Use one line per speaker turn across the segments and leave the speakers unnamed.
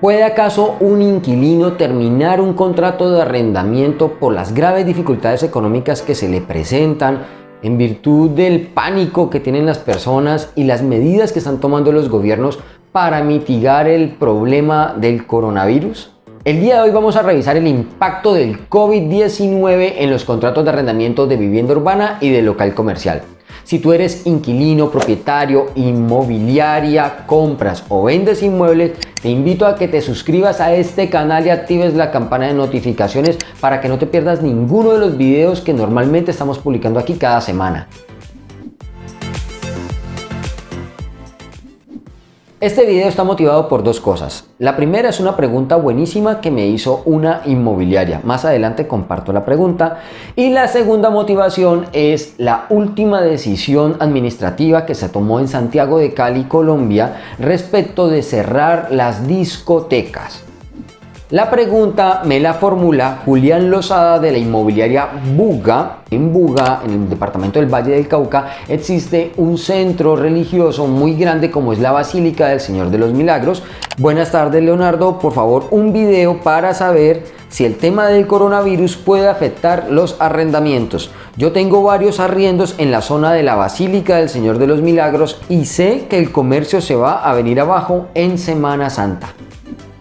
¿Puede acaso un inquilino terminar un contrato de arrendamiento por las graves dificultades económicas que se le presentan en virtud del pánico que tienen las personas y las medidas que están tomando los gobiernos para mitigar el problema del coronavirus? El día de hoy vamos a revisar el impacto del COVID-19 en los contratos de arrendamiento de vivienda urbana y de local comercial. Si tú eres inquilino, propietario, inmobiliaria, compras o vendes inmuebles, te invito a que te suscribas a este canal y actives la campana de notificaciones para que no te pierdas ninguno de los videos que normalmente estamos publicando aquí cada semana. Este video está motivado por dos cosas. La primera es una pregunta buenísima que me hizo una inmobiliaria. Más adelante comparto la pregunta. Y la segunda motivación es la última decisión administrativa que se tomó en Santiago de Cali, Colombia, respecto de cerrar las discotecas. La pregunta me la formula Julián Lozada de la inmobiliaria Buga. En Buga, en el departamento del Valle del Cauca, existe un centro religioso muy grande como es la Basílica del Señor de los Milagros. Buenas tardes Leonardo, por favor un video para saber si el tema del coronavirus puede afectar los arrendamientos. Yo tengo varios arriendos en la zona de la Basílica del Señor de los Milagros y sé que el comercio se va a venir abajo en Semana Santa.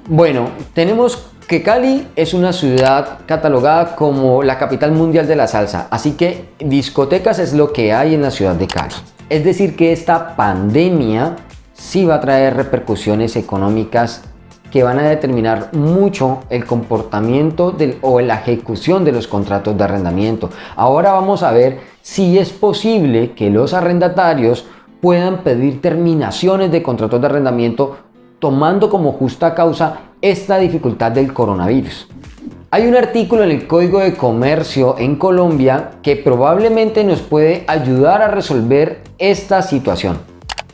Bueno, tenemos que Cali es una ciudad catalogada como la capital mundial de la salsa, así que discotecas es lo que hay en la ciudad de Cali. Es decir que esta pandemia sí va a traer repercusiones económicas que van a determinar mucho el comportamiento o la ejecución de los contratos de arrendamiento. Ahora vamos a ver si es posible que los arrendatarios puedan pedir terminaciones de contratos de arrendamiento tomando como justa causa esta dificultad del coronavirus. Hay un artículo en el Código de Comercio en Colombia que probablemente nos puede ayudar a resolver esta situación.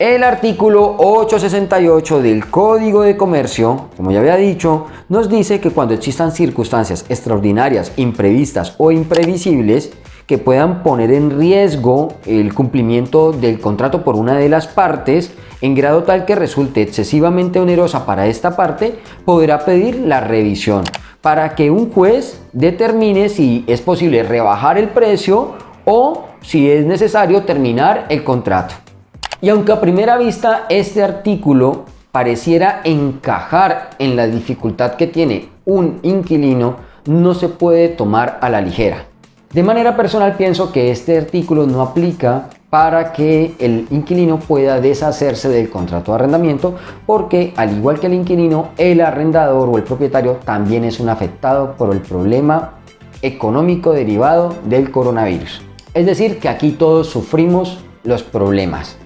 El artículo 868 del Código de Comercio, como ya había dicho, nos dice que cuando existan circunstancias extraordinarias, imprevistas o imprevisibles, que puedan poner en riesgo el cumplimiento del contrato por una de las partes en grado tal que resulte excesivamente onerosa para esta parte, podrá pedir la revisión para que un juez determine si es posible rebajar el precio o si es necesario terminar el contrato. Y aunque a primera vista este artículo pareciera encajar en la dificultad que tiene un inquilino, no se puede tomar a la ligera. De manera personal pienso que este artículo no aplica para que el inquilino pueda deshacerse del contrato de arrendamiento porque al igual que el inquilino, el arrendador o el propietario también es un afectado por el problema económico derivado del coronavirus. Es decir, que aquí todos sufrimos los problemas.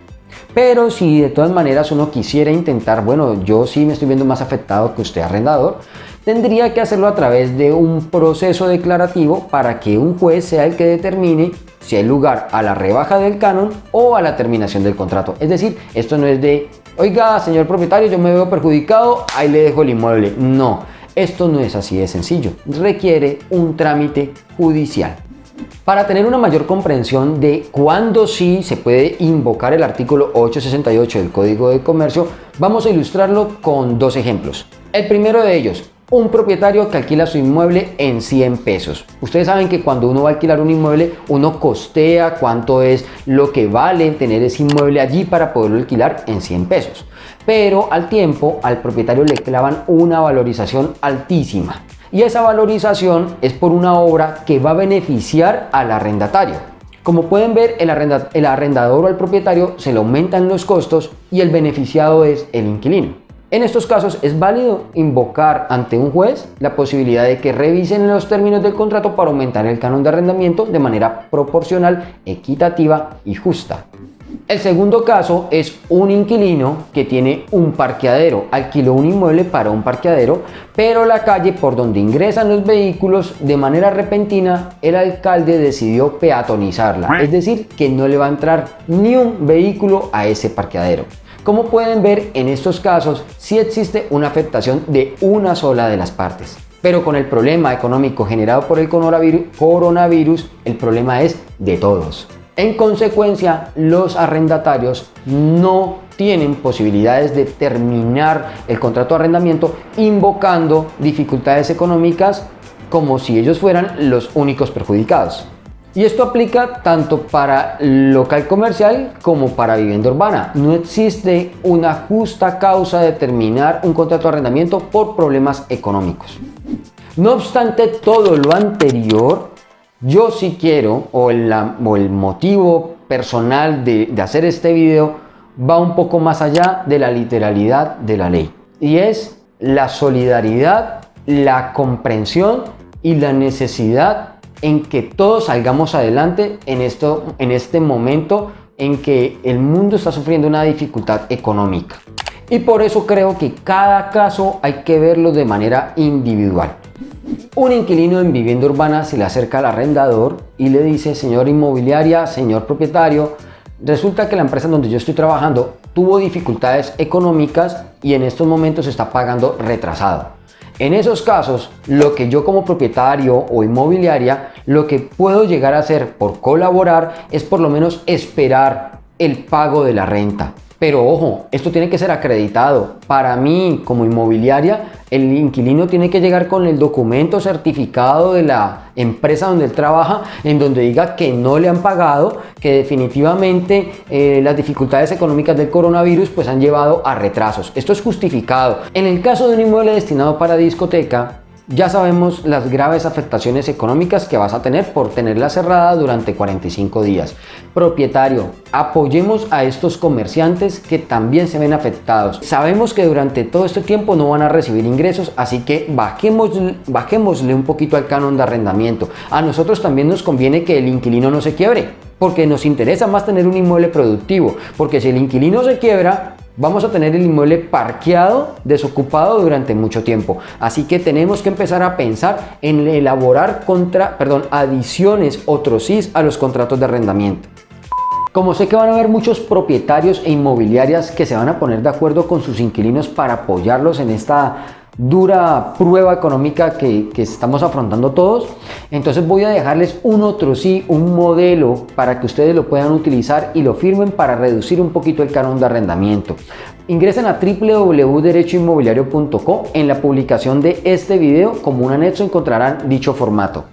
Pero si de todas maneras uno quisiera intentar, bueno, yo sí me estoy viendo más afectado que usted arrendador, tendría que hacerlo a través de un proceso declarativo para que un juez sea el que determine si hay lugar a la rebaja del canon o a la terminación del contrato. Es decir, esto no es de, oiga, señor propietario, yo me veo perjudicado, ahí le dejo el inmueble. No, esto no es así de sencillo. Requiere un trámite judicial. Para tener una mayor comprensión de cuándo sí se puede invocar el artículo 868 del Código de Comercio, vamos a ilustrarlo con dos ejemplos. El primero de ellos, un propietario que alquila su inmueble en 100 pesos. Ustedes saben que cuando uno va a alquilar un inmueble, uno costea cuánto es lo que vale tener ese inmueble allí para poderlo alquilar en 100 pesos. Pero al tiempo, al propietario le clavan una valorización altísima. Y esa valorización es por una obra que va a beneficiar al arrendatario. Como pueden ver, el, el arrendador o el propietario se le aumentan los costos y el beneficiado es el inquilino. En estos casos es válido invocar ante un juez la posibilidad de que revisen los términos del contrato para aumentar el canon de arrendamiento de manera proporcional, equitativa y justa. El segundo caso es un inquilino que tiene un parqueadero, alquiló un inmueble para un parqueadero, pero la calle por donde ingresan los vehículos de manera repentina el alcalde decidió peatonizarla, es decir, que no le va a entrar ni un vehículo a ese parqueadero. Como pueden ver, en estos casos sí existe una afectación de una sola de las partes. Pero con el problema económico generado por el coronavirus, el problema es de todos. En consecuencia, los arrendatarios no tienen posibilidades de terminar el contrato de arrendamiento invocando dificultades económicas como si ellos fueran los únicos perjudicados. Y esto aplica tanto para local comercial como para vivienda urbana. No existe una justa causa de terminar un contrato de arrendamiento por problemas económicos. No obstante todo lo anterior, yo sí quiero, o el, motivo personal de, de hacer este video, va un poco más allá de la literalidad de la ley. Y es la solidaridad, la comprensión y la necesidad en que todos salgamos adelante en, esto, en este momento en que el mundo está sufriendo una dificultad económica. Y por eso creo que cada caso hay que verlo de manera individual. Un inquilino en vivienda urbana se le acerca al arrendador y le dice, señor inmobiliaria, señor propietario, resulta que la empresa donde yo estoy trabajando tuvo dificultades económicas y en estos momentos está pagando retrasado. En esos casos, lo que yo como propietario o inmobiliaria, lo que puedo llegar a hacer por colaborar es por lo menos esperar el pago de la renta. Pero ojo, esto tiene que ser acreditado. Para mí, como inmobiliaria, el inquilino tiene que llegar con el documento certificado de la empresa donde él trabaja, en donde diga que no le han pagado, que definitivamente eh, las dificultades económicas del coronavirus pues han llevado a retrasos. Esto es justificado. En el caso de un inmueble destinado para discoteca, ya sabemos las graves afectaciones económicas que vas a tener por tenerla cerrada durante 45 días. Propietario, apoyemos a estos comerciantes que también se ven afectados. Sabemos que durante todo este tiempo no van a recibir ingresos, así que bajemos, bajémosle un poquito al canon de arrendamiento. A nosotros también nos conviene que el inquilino no se quiebre, porque nos interesa más tener un inmueble productivo, porque si el inquilino se quiebra, vamos a tener el inmueble parqueado, desocupado durante mucho tiempo. Así que tenemos que empezar a pensar en elaborar contra, perdón, adiciones o trocis a los contratos de arrendamiento. Como sé que van a haber muchos propietarios e inmobiliarias que se van a poner de acuerdo con sus inquilinos para apoyarlos en esta dura prueba económica que, estamos afrontando todos. Entonces voy a dejarles un otro sí, un modelo para que ustedes lo puedan utilizar y lo firmen para reducir un poquito el canon de arrendamiento. Ingresen a www.derechoinmobiliario.co. En la publicación de este video, como un anexo, encontrarán dicho formato.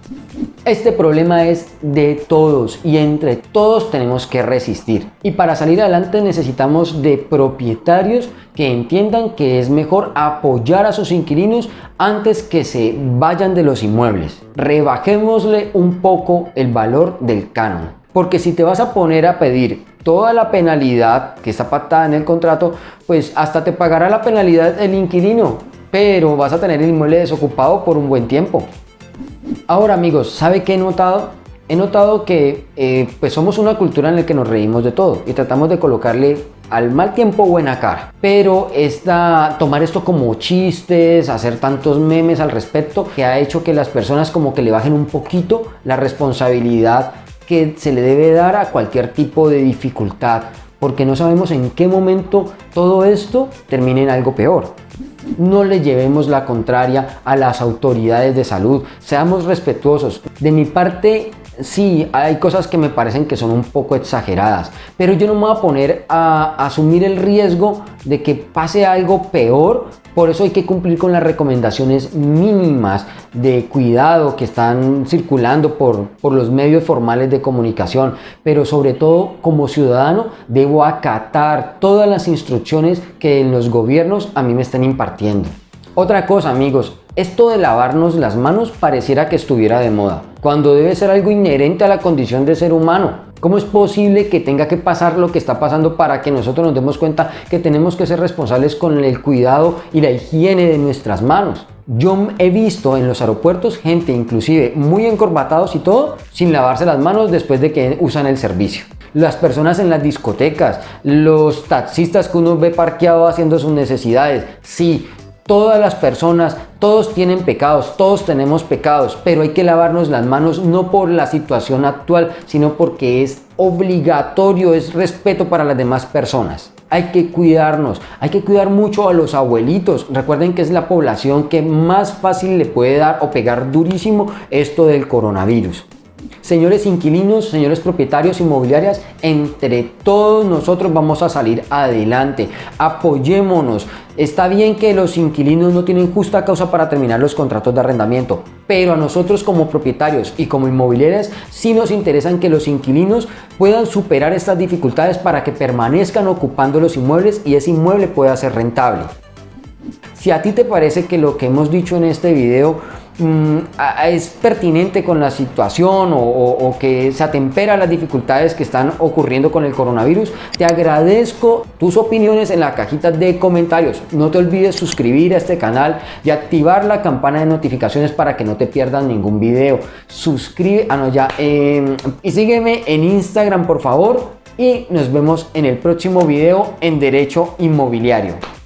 Este problema es de todos y entre todos tenemos que resistir. Y para salir adelante necesitamos de propietarios que entiendan que es mejor apoyar a sus inquilinos antes que se vayan de los inmuebles. Rebajémosle un poco el valor del canon. Porque si te vas a poner a pedir toda la penalidad que está pactada en el contrato, pues hasta te pagará la penalidad el inquilino, pero vas a tener el inmueble desocupado por un buen tiempo. Ahora amigos, ¿sabe qué he notado? He notado que eh, pues somos una cultura en la que nos reímos de todo y tratamos de colocarle al mal tiempo buena cara. Pero esta, tomar esto como chistes, hacer tantos memes al respecto, que ha hecho que las personas como que le bajen un poquito la responsabilidad que se le debe dar a cualquier tipo de dificultad, porque no sabemos en qué momento todo esto termine en algo peor. No le llevemos la contraria a las autoridades de salud, seamos respetuosos. De mi parte, sí, hay cosas que me parecen que son un poco exageradas, pero yo no me voy a poner a asumir el riesgo de que pase algo peor, por eso hay que cumplir con las recomendaciones mínimas de cuidado que están circulando por, por los medios formales de comunicación, pero sobre todo como ciudadano debo acatar todas las instrucciones que los gobiernos a mí me están impartiendo. Otra cosa amigos, esto de lavarnos las manos pareciera que estuviera de moda, cuando debe ser algo inherente a la condición de ser humano. ¿Cómo es posible que tenga que pasar lo que está pasando para que nosotros nos demos cuenta que tenemos que ser responsables con el cuidado y la higiene de nuestras manos? Yo he visto en los aeropuertos gente inclusive muy encorbatados y todo sin lavarse las manos después de que usan el servicio las personas en las discotecas, los taxistas que uno ve parqueado haciendo sus necesidades. Sí, Todas las personas, todos tienen pecados, todos tenemos pecados, pero hay que lavarnos las manos no por la situación actual, sino porque es obligatorio, es respeto para las demás personas. Hay que cuidarnos, hay que cuidar mucho a los abuelitos. Recuerden que es la población que más fácil le puede dar o pegar durísimo esto del coronavirus. Señores inquilinos, señores propietarios inmobiliarias, entre todos nosotros vamos a salir adelante. Apoyémonos. Está bien que los inquilinos no tienen justa causa para terminar los contratos de arrendamiento, pero a nosotros como propietarios y como inmobiliarias sí nos interesan que los inquilinos puedan superar estas dificultades para que permanezcan ocupando los inmuebles y ese inmueble pueda ser rentable. Si a ti te parece que lo que hemos dicho en este video mm, es pertinente con la situación o, que se atempera las dificultades que están ocurriendo con el coronavirus, te agradezco tus opiniones en la cajita de comentarios. No te olvides suscribir a este canal y activar la campana de notificaciones para que no te pierdas ningún video. Suscribe, ah em, y sígueme en Instagram por favor y nos vemos en el próximo video en Derecho Inmobiliario.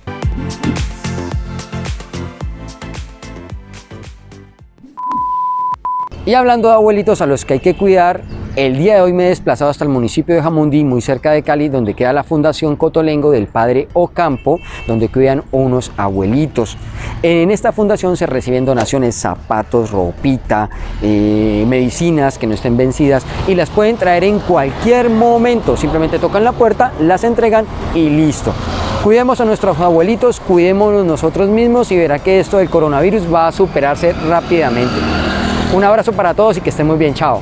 Y hablando de abuelitos a los que hay que cuidar, el día de hoy me he desplazado hasta el municipio de Jamundí, muy cerca de Cali, donde queda la Fundación Cotolengo del Padre Ocampo, donde cuidan unos abuelitos. En esta fundación se reciben donaciones, zapatos, ropita, eh, medicinas que no estén vencidas y las pueden traer en cualquier momento. Simplemente tocan la puerta, las entregan y listo. Cuidemos a nuestros abuelitos, cuidémonos nosotros mismos y verá que esto del coronavirus va a superarse rápidamente. Un abrazo para todos y que estén muy bien. Chao.